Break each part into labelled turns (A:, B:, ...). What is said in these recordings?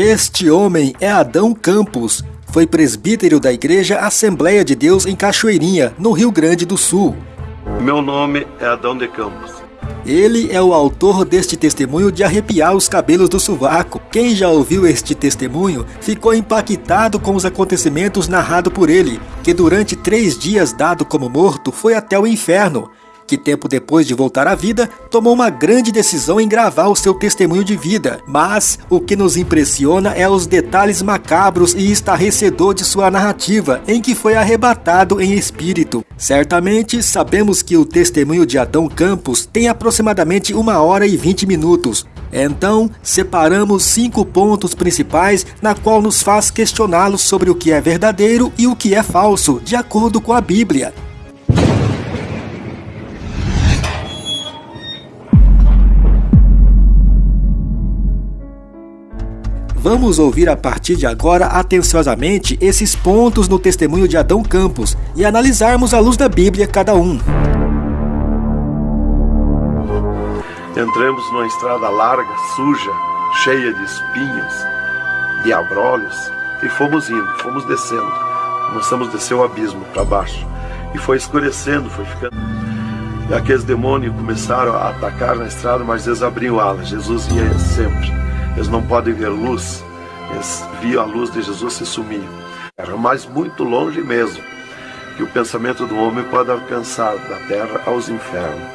A: Este homem é Adão Campos. Foi presbítero da Igreja Assembleia de Deus em Cachoeirinha, no Rio Grande do Sul.
B: Meu nome é Adão de Campos.
A: Ele é o autor deste testemunho de arrepiar os cabelos do sovaco. Quem já ouviu este testemunho ficou impactado com os acontecimentos narrados por ele, que durante três dias dado como morto foi até o inferno que tempo depois de voltar à vida, tomou uma grande decisão em gravar o seu testemunho de vida. Mas o que nos impressiona é os detalhes macabros e estarrecedor de sua narrativa, em que foi arrebatado em espírito. Certamente sabemos que o testemunho de Adão Campos tem aproximadamente uma hora e vinte minutos. Então, separamos cinco pontos principais na qual nos faz questioná-los sobre o que é verdadeiro e o que é falso, de acordo com a Bíblia. Vamos ouvir a partir de agora atenciosamente esses pontos no testemunho de Adão Campos e analisarmos à luz da Bíblia cada um.
B: Entramos numa estrada larga, suja, cheia de espinhos, de abrolhos, e fomos indo, fomos descendo. Começamos a descer o abismo para baixo. E foi escurecendo, foi ficando. E aqueles demônios começaram a atacar na estrada, mas eles abriam alas. Jesus ia sempre. Eles não podem ver luz. Eles viam a luz de Jesus se sumir. Era mais muito longe mesmo que o pensamento do homem pode alcançar da terra aos infernos.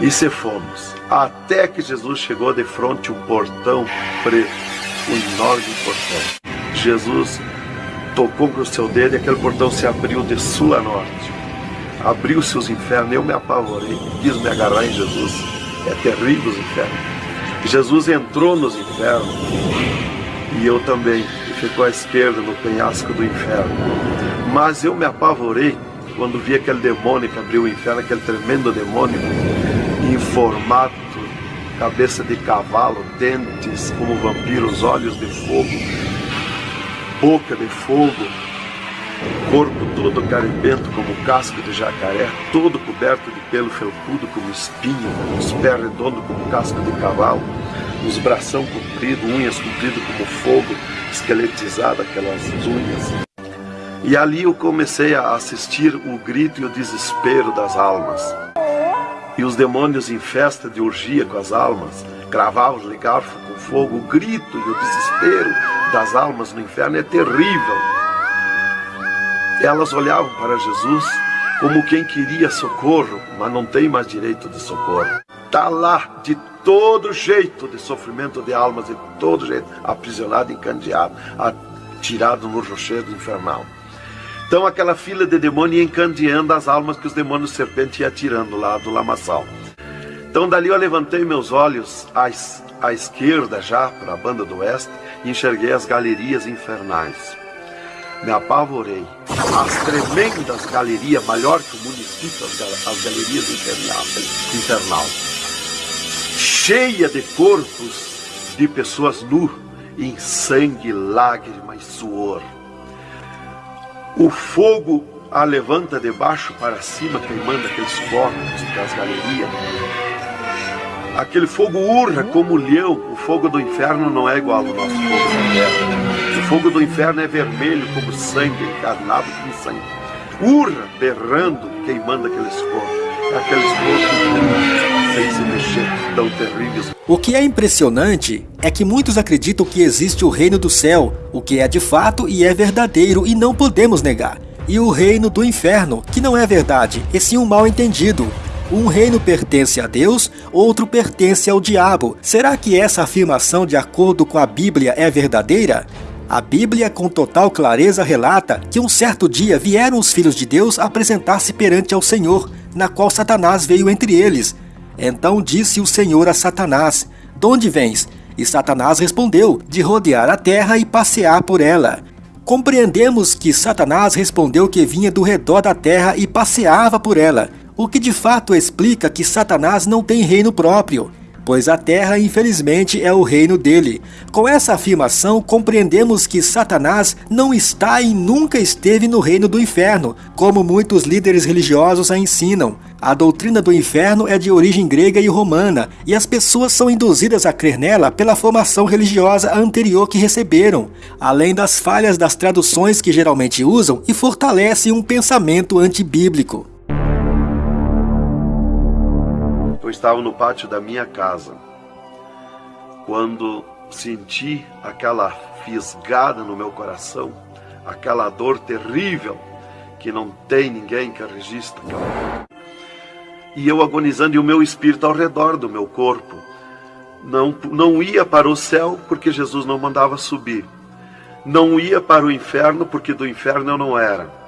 B: E se fomos, até que Jesus chegou de frente um portão preto, um enorme portão. Jesus tocou com o seu dedo e aquele portão se abriu de sul a norte. Abriu-se os infernos, eu me apavorei, quis me agarrar em Jesus. É terrível os infernos. Jesus entrou nos infernos. E eu também, ficou à esquerda no penhasco do inferno. Mas eu me apavorei quando vi aquele demônio que abriu o inferno, aquele tremendo demônio, em formato, cabeça de cavalo, dentes como vampiros, olhos de fogo, boca de fogo, corpo todo carimbento como casco de jacaré, todo coberto de pelo felpudo como espinho, os pés redondos como casco de cavalo, os bração compridos, unhas compridas como fogo, esqueletizado aquelas unhas. E ali eu comecei a assistir o grito e o desespero das almas. E os demônios em festa de orgia com as almas, cravavam de garfo com fogo, o grito e o desespero das almas no inferno é terrível elas olhavam para Jesus como quem queria socorro, mas não tem mais direito de socorro. Está lá de todo jeito de sofrimento de almas, de todo jeito, aprisionado, encandeado, atirado no rochedo infernal. Então aquela fila de demônios ia encandeando as almas que os demônios serpente iam atirando lá do lamaçal. Então dali eu levantei meus olhos à, à esquerda já, para a banda do oeste, e enxerguei as galerias infernais me apavorei. As tremendas galerias, maior que o município, as galerias infernal, cheia de corpos de pessoas nu, em sangue, lágrimas, suor. O fogo a levanta de baixo para cima, queimando aqueles corpos das galerias. Aquele fogo urra como leão. O fogo do inferno não é igual ao nosso fogo da terra fogo do inferno é vermelho como sangue, encarnado como sangue. Urra, berrando, queimando aqueles corpos. Aqueles corpos sem se mexer, tão terríveis.
A: O que é impressionante é que muitos acreditam que existe o reino do céu, o que é de fato e é verdadeiro e não podemos negar. E o reino do inferno, que não é verdade, e sim um mal entendido. Um reino pertence a Deus, outro pertence ao diabo. Será que essa afirmação, de acordo com a Bíblia, é verdadeira? A Bíblia, com total clareza, relata que um certo dia vieram os filhos de Deus apresentar-se perante ao Senhor, na qual Satanás veio entre eles. Então disse o Senhor a Satanás: De onde vens? E Satanás respondeu: De rodear a terra e passear por ela. Compreendemos que Satanás respondeu que vinha do redor da terra e passeava por ela, o que de fato explica que Satanás não tem reino próprio. pois a terra, infelizmente, é o reino dele. Com essa afirmação, compreendemos que Satanás não está e nunca esteve no reino do inferno, como muitos líderes religiosos a ensinam. A doutrina do inferno é de origem grega e romana, e as pessoas são induzidas a crer nela pela formação religiosa anterior que receberam, além das falhas das traduções que geralmente usam e fortalecem um pensamento antibíblico.
B: Eu estava no pátio da minha casa quando senti aquela fisgada no meu coração, aquela dor terrível que não tem ninguém que registre. E eu agonizando e o meu espírito ao redor do meu corpo não, não ia para o céu porque Jesus não mandava subir. Não ia para o inferno porque do inferno eu não era.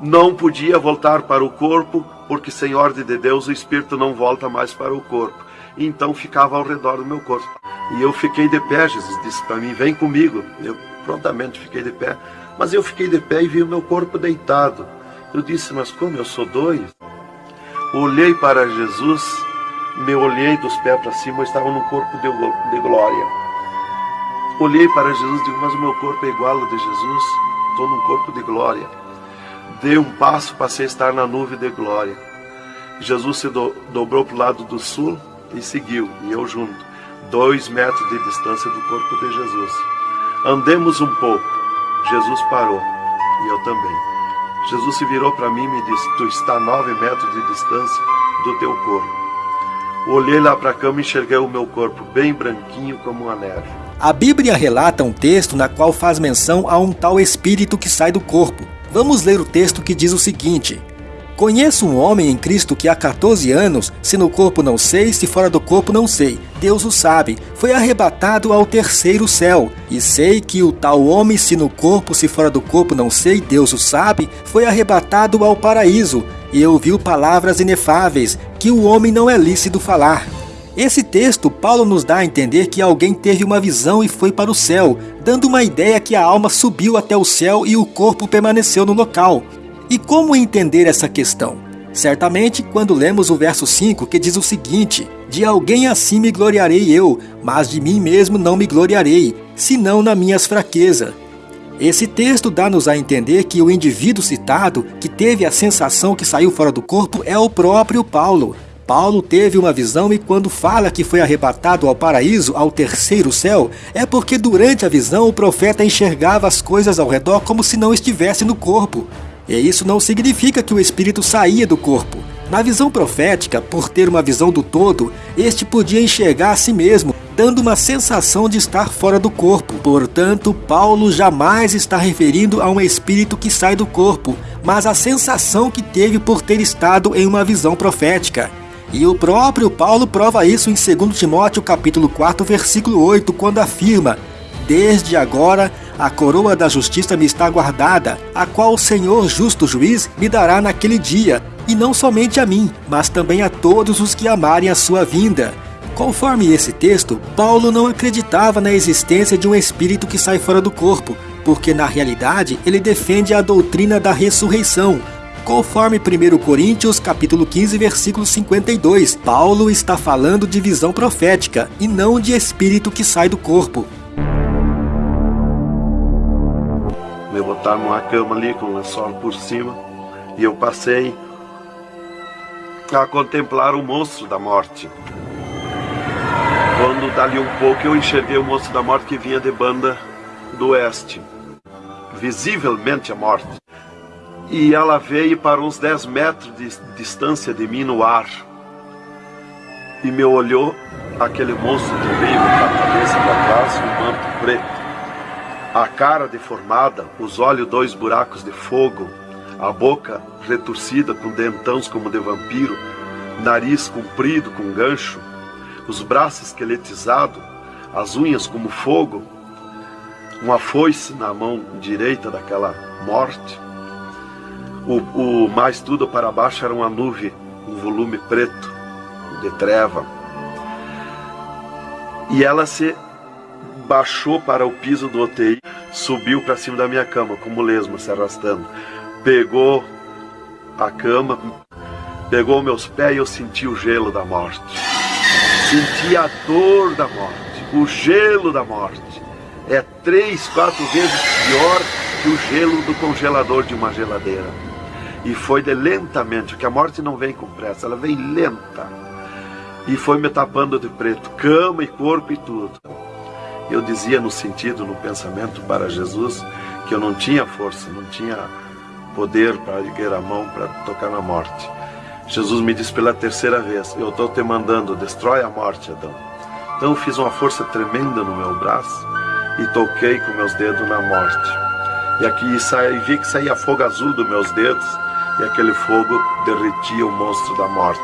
B: Não podia voltar para o corpo porque sem ordem de Deus o espírito não volta mais para o corpo. Então ficava ao redor do meu corpo. E eu fiquei de pé, Jesus disse para mim: "Vem comigo". Eu prontamente fiquei de pé, mas eu fiquei de pé e vi o meu corpo deitado. Eu disse: "Mas como eu sou doido?". Olhei para Jesus, me olhei dos pés para cima, eu estava num corpo de, glória. Olhei para Jesus e digo: "Mas o meu corpo é igual ao de Jesus, estou num corpo de glória". Dei um passo, passei a estar na nuvem de glória. Jesus se do, dobrou para o lado do sul e seguiu, e eu junto, dois metros de distância do corpo de Jesus. Andemos um pouco. Jesus parou, e eu também. Jesus se virou para mim e me disse: Tu está a nove metros de distância do teu corpo. Olhei lá para a cama e enxerguei o meu corpo bem branquinho como a neve.
A: A Bíblia relata um texto na qual faz menção a um tal espírito que sai do corpo. Vamos ler o texto que diz o seguinte: Conheço um homem em Cristo que há 14 anos, se no corpo não sei, se fora do corpo não sei, Deus o sabe, foi arrebatado ao terceiro céu. E sei que o tal homem, se no corpo, se fora do corpo não sei, Deus o sabe, foi arrebatado ao paraíso, e ouviu palavras inefáveis, que o homem não é lícito falar. Esse texto, Paulo nos dá a entender que alguém teve uma visão e foi para o céu, dando uma ideia que a alma subiu até o céu e o corpo permaneceu no local. E como entender essa questão? Certamente quando lemos o verso 5 que diz o seguinte: De alguém assim me gloriarei eu, mas de mim mesmo não me gloriarei, senão nas minhas fraquezas. Esse texto dá-nos a entender que o indivíduo citado, que teve a sensação que saiu fora do corpo, é o próprio Paulo. Paulo teve uma visão e quando fala que foi arrebatado ao paraíso, ao terceiro céu, é porque durante a visão o profeta enxergava as coisas ao redor como se não estivesse no corpo. E isso não significa que o espírito saía do corpo. Na visão profética, por ter uma visão do todo, este podia enxergar a si mesmo, dando uma sensação de estar fora do corpo. Portanto, Paulo jamais está referindo a um espírito que sai do corpo, mas a sensação que teve por ter estado em uma visão profética. E o próprio Paulo prova isso em 2 Timóteo capítulo 4, versículo 8, quando afirma: Desde agora a coroa da justiça me está guardada, a qual o Senhor justo juiz me dará naquele dia, e não somente a mim, mas também a todos os que amarem a sua vinda. Conforme esse texto, Paulo não acreditava na existência de um espírito que sai fora do corpo, porque na realidade ele defende a doutrina da ressurreição, Conforme 1 Coríntios capítulo 15, versículo 52, Paulo está falando de visão profética e não de espírito que sai do corpo.
B: Me botaram numa cama ali com o lençol por cima e eu passei a contemplar o monstro da morte. Quando dali um pouco eu enxerguei o monstro da morte que vinha de banda do oeste, visivelmente a morte e ela veio para uns 10 metros de distância de mim no ar. E me olhou aquele monstro terrível com a cabeça para trás e um manto preto, a cara deformada, os olhos dois buracos de fogo, a boca retorcida com dentões como de vampiro, nariz comprido com gancho, os braços esqueletizados, as unhas como fogo, uma foice na mão direita daquela morte o, o mais tudo para baixo era uma nuvem, um volume preto, de treva. E ela se baixou para o piso do UTI, subiu para cima da minha cama, como lesma se arrastando. Pegou a cama, pegou meus pés e eu senti o gelo da morte. senti a dor da morte, o gelo da morte. É três, quatro vezes pior que o gelo do congelador de uma geladeira. E foi de lentamente, porque a morte não vem com pressa, ela vem lenta. E foi me tapando de preto, cama e corpo e tudo. Eu dizia no sentido, no pensamento para Jesus, que eu não tinha força, não tinha poder para erguer a mão para tocar na morte. Jesus me disse pela terceira vez: Eu estou te mandando, destrói a morte, Adão. Então eu fiz uma força tremenda no meu braço e toquei com meus dedos na morte. E aqui saí, vi que saía fogo azul dos meus dedos e aquele fogo derretia o monstro da morte.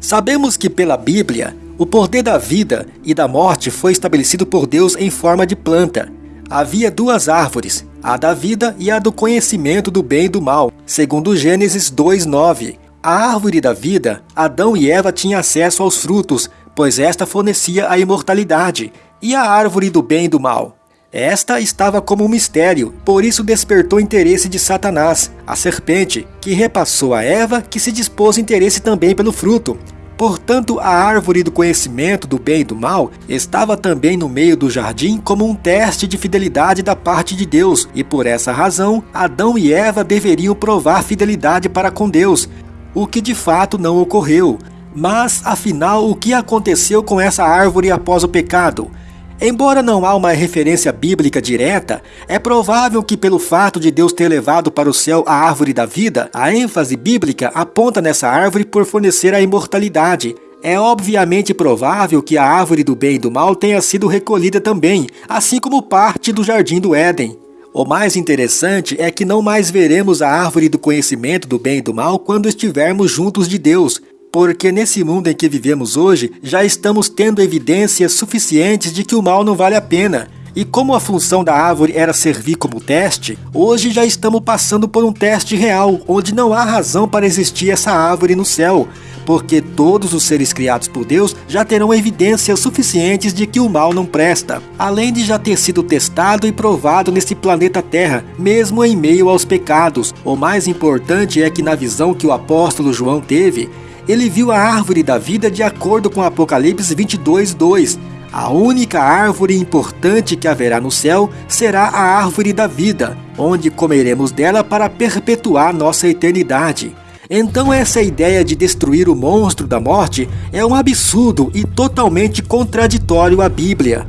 A: Sabemos que pela Bíblia, o poder da vida e da morte foi estabelecido por Deus em forma de planta. Havia duas árvores, a da vida e a do conhecimento do bem e do mal, segundo Gênesis 2:9. A árvore da vida, Adão e Eva tinham acesso aos frutos, pois esta fornecia a imortalidade, e a árvore do bem e do mal. Esta estava como um mistério, por isso despertou interesse de Satanás, a serpente, que repassou a Eva, que se dispôs interesse também pelo fruto. Portanto, a árvore do conhecimento do bem e do mal estava também no meio do jardim como um teste de fidelidade da parte de Deus, e por essa razão, Adão e Eva deveriam provar fidelidade para com Deus, o que de fato não ocorreu. Mas, afinal, o que aconteceu com essa árvore após o pecado? Embora não há uma referência bíblica direta, é provável que, pelo fato de Deus ter levado para o céu a árvore da vida, a ênfase bíblica aponta nessa árvore por fornecer a imortalidade. É obviamente provável que a árvore do bem e do mal tenha sido recolhida também, assim como parte do jardim do Éden. O mais interessante é que não mais veremos a árvore do conhecimento do bem e do mal quando estivermos juntos de Deus, porque nesse mundo em que vivemos hoje já estamos tendo evidências suficientes de que o mal não vale a pena. E como a função da árvore era servir como teste, hoje já estamos passando por um teste real, onde não há razão para existir essa árvore no céu, porque todos os seres criados por Deus já terão evidências suficientes de que o mal não presta, além de já ter sido testado e provado nesse planeta Terra, mesmo em meio aos pecados. O mais importante é que na visão que o apóstolo João teve, ele viu a árvore da vida de acordo com Apocalipse 22:2. A única árvore importante que haverá no céu será a árvore da vida, onde comeremos dela para perpetuar nossa eternidade. Então, essa ideia de destruir o monstro da morte é um absurdo e totalmente contraditório à Bíblia.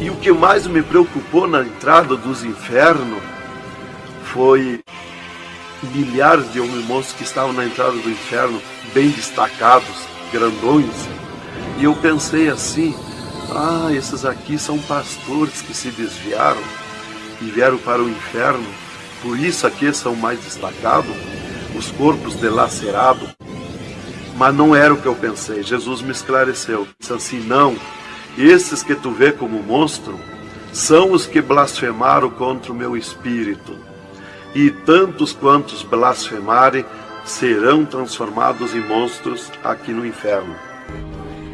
B: E o que mais me preocupou na entrada dos infernos foi milhares de homens monstros que estavam na entrada do inferno, bem destacados, grandões. E eu pensei assim: ah, esses aqui são pastores que se desviaram e vieram para o inferno por isso aqui são mais destacados, os corpos delacerados. Mas não era o que eu pensei. Jesus me esclareceu. Disse assim: não, esses que tu vê como monstro são os que blasfemaram contra o meu espírito. E tantos quantos blasfemarem serão transformados em monstros aqui no inferno.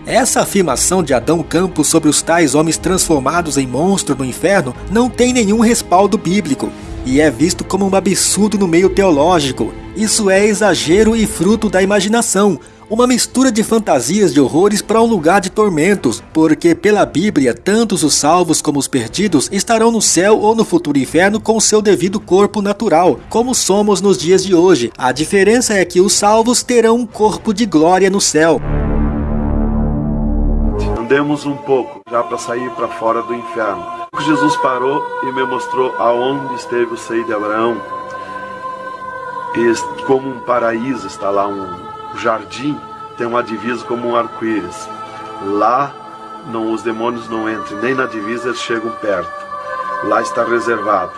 A: Essa afirmação de Adão Campos sobre os tais homens transformados em monstro no inferno não tem nenhum respaldo bíblico e é visto como um absurdo no meio teológico. Isso é exagero e fruto da imaginação, uma mistura de fantasias de horrores para um lugar de tormentos, porque pela Bíblia, tantos os salvos como os perdidos estarão no céu ou no futuro inferno com seu devido corpo natural, como somos nos dias de hoje. A diferença é que os salvos terão um corpo de glória no céu.
B: Andemos um pouco já para sair para fora do inferno. Jesus parou e me mostrou aonde esteve o seio de Abraão. Como um paraíso está lá um jardim, tem uma divisa como um arco-íris. Lá não os demônios não entram, nem na divisa eles chegam perto. Lá está reservado.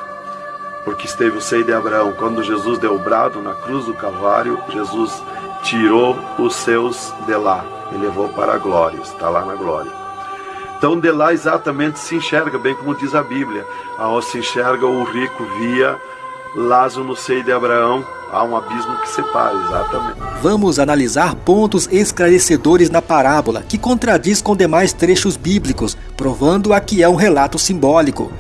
B: Porque esteve o seio de Abraão. Quando Jesus deu o brado na cruz do Calvário, Jesus tirou os seus de lá e levou para a glória. Está lá na glória. Então de lá exatamente se enxerga, bem como diz a Bíblia, aonde se enxerga o rico via Lázaro no seio de Abraão, há um abismo que separa, exatamente.
A: Vamos analisar pontos esclarecedores na parábola, que contradiz com demais trechos bíblicos, provando a que é um relato simbólico.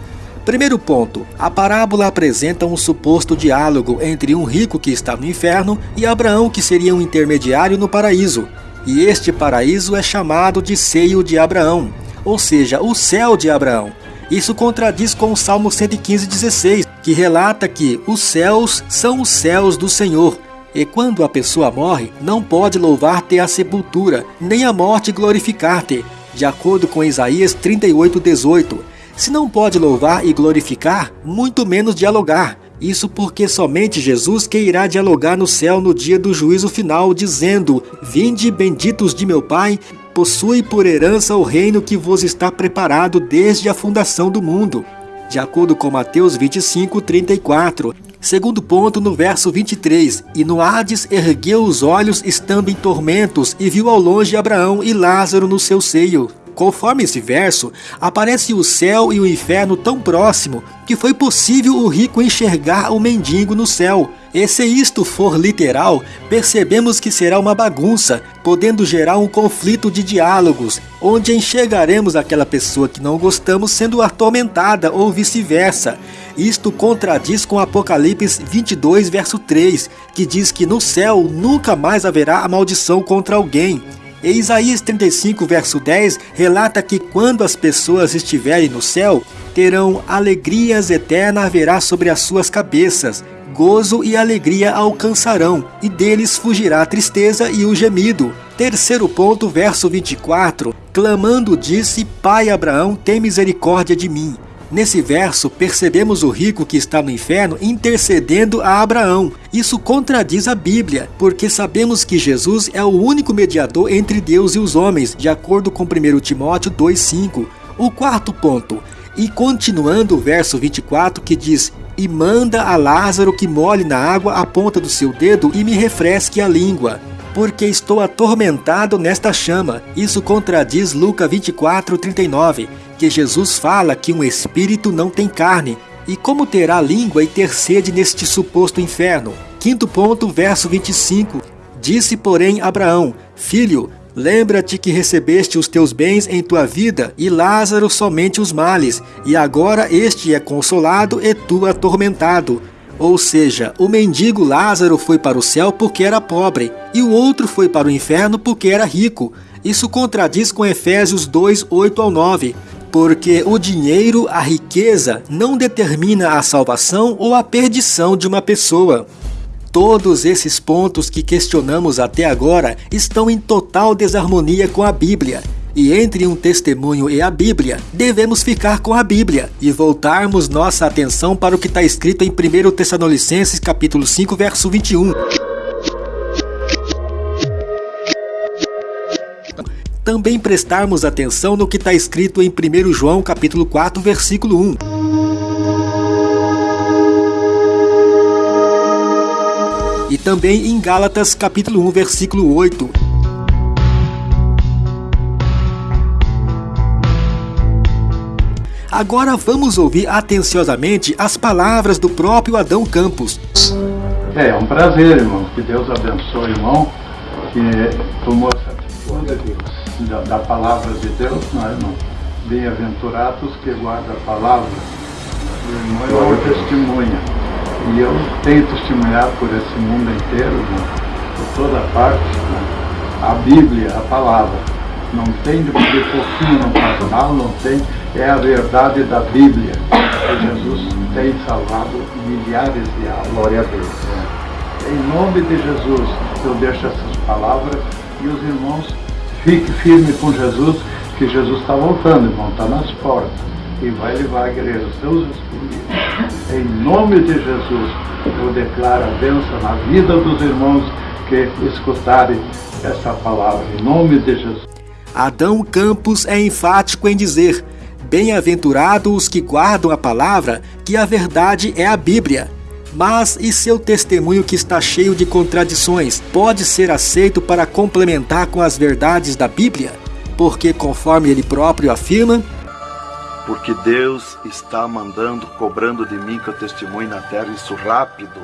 A: Primeiro ponto: a parábola apresenta um suposto diálogo entre um rico que está no inferno e Abraão, que seria um intermediário no paraíso. e este paraíso é chamado de seio de Abraão, ou seja, o céu de Abraão. Isso contradiz com o Salmo 115,16, que relata que os céus são os céus do Senhor, e quando a pessoa morre, não pode louvar-te a sepultura, nem a morte glorificar-te, de acordo com Isaías 38,18. Se não pode louvar e glorificar, muito menos dialogar. Isso porque somente Jesus que irá dialogar no céu no dia do juízo final, dizendo: Vinde, benditos de meu Pai, possui por herança o reino que vos está preparado desde a fundação do mundo. De acordo com Mateus 25, 34. Segundo ponto, no verso 23: E no Hades ergueu os olhos, estando em tormentos, e viu ao longe Abraão e Lázaro no seu seio. Conforme esse verso, aparece o céu e o inferno tão próximo que foi possível o rico enxergar o mendigo no céu. E se isto for literal, percebemos que será uma bagunça, podendo gerar um conflito de diálogos, onde enxergaremos aquela pessoa que não gostamos sendo atormentada ou vice-versa. Isto contradiz com Apocalipse 22, verso 3, que diz que no céu nunca mais haverá a maldição contra alguém. E Isaías 35, verso 10 relata que quando as pessoas estiverem no céu, terão alegrias eternas haverá sobre as suas cabeças, gozo e alegria alcançarão, e deles fugirá a tristeza e o gemido. Terceiro ponto, verso 24: Clamando disse: Pai Abraão, tem misericórdia de mim. Nesse verso, percebemos o rico que está no inferno intercedendo a Abraão. Isso contradiz a Bíblia, porque sabemos que Jesus é o único mediador entre Deus e os homens, de acordo com 1 Timóteo 2,5. O quarto ponto, e continuando o verso 24 que diz: E manda a Lázaro que molhe na água a ponta do seu dedo e me refresque a língua porque estou atormentado nesta chama. Isso contradiz Lucas 24, 39, que Jesus fala que um espírito não tem carne. E como terá língua e ter sede neste suposto inferno? Quinto ponto, verso 25. Disse, porém, Abraão: Filho, lembra-te que recebeste os teus bens em tua vida, e Lázaro somente os males, e agora este é consolado e tu atormentado. Ou seja, o mendigo Lázaro foi para o céu porque era pobre, e o outro foi para o inferno porque era rico. Isso contradiz com Efésios 2, 8 ao 9, porque o dinheiro, a riqueza, não determina a salvação ou a perdição de uma pessoa. Todos esses pontos que questionamos até agora estão em total desarmonia com a Bíblia. E entre um testemunho e a Bíblia, devemos ficar com a Bíblia e voltarmos nossa atenção para o que está escrito em 1 Tessalonicenses capítulo 5, verso 21. Também prestarmos atenção no que está escrito em 1 João capítulo 4, versículo 1. E também em Gálatas capítulo 1, versículo 8. Agora vamos ouvir atenciosamente as palavras do próprio Adão Campos.
C: É, é um prazer, irmão. Que Deus abençoe, irmão, que tomou essa atitude da, da palavra de Deus, não é, irmão? Bem-aventurados que guardam a palavra. O irmão é uma testemunha. E eu tenho testemunhado por esse mundo inteiro, irmão, por toda parte, né? a Bíblia, a palavra. Não tem de pouquinho não faz mal, não tem é a verdade da Bíblia. Que Jesus tem salvado milhares de almas.
B: Glória a Deus.
C: É. Em nome de Jesus, eu deixo essas palavras e os irmãos fiquem firmes com Jesus, que Jesus está voltando, irmão, está nas portas e vai levar a igreja, seus escolhidos. Em nome de Jesus, eu declaro a bênção na vida dos irmãos que escutarem essa palavra. Em nome de Jesus.
A: Adão Campos é enfático em dizer: Bem-aventurados os que guardam a palavra, que a verdade é a Bíblia. Mas e seu testemunho que está cheio de contradições pode ser aceito para complementar com as verdades da Bíblia? Porque, conforme ele próprio afirma,
B: porque Deus está mandando, cobrando de mim que eu testemunhe na terra isso rápido,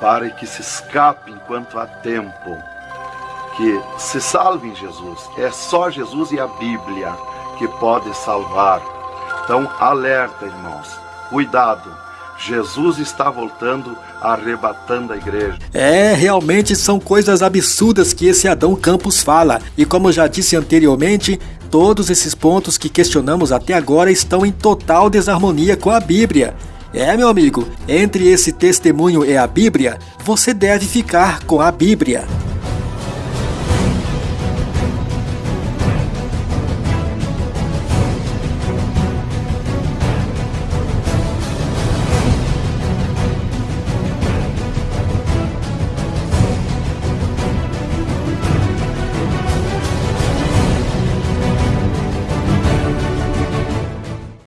B: para que se escape enquanto há tempo, que se salve em Jesus. É só Jesus e a Bíblia que pode salvar. Então, alerta, irmãos. Cuidado. Jesus está voltando, arrebatando a igreja.
A: É, realmente são coisas absurdas que esse Adão Campos fala. E como já disse anteriormente, todos esses pontos que questionamos até agora estão em total desarmonia com a Bíblia. É, meu amigo, entre esse testemunho e a Bíblia, você deve ficar com a Bíblia.